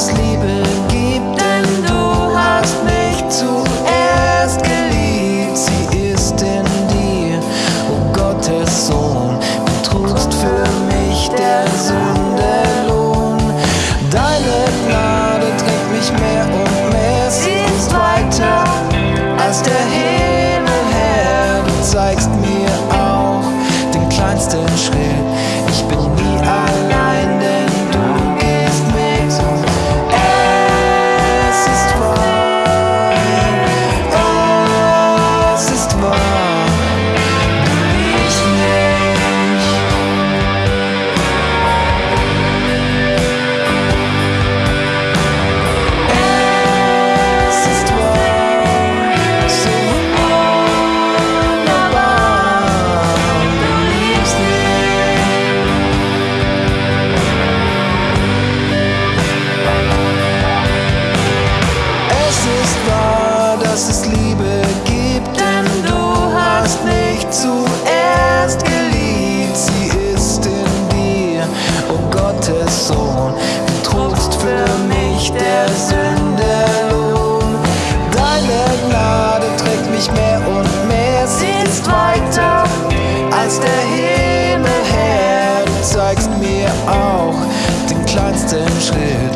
asleep. Als der Himmel her. Du zeigst mir auch den kleinsten Schritt.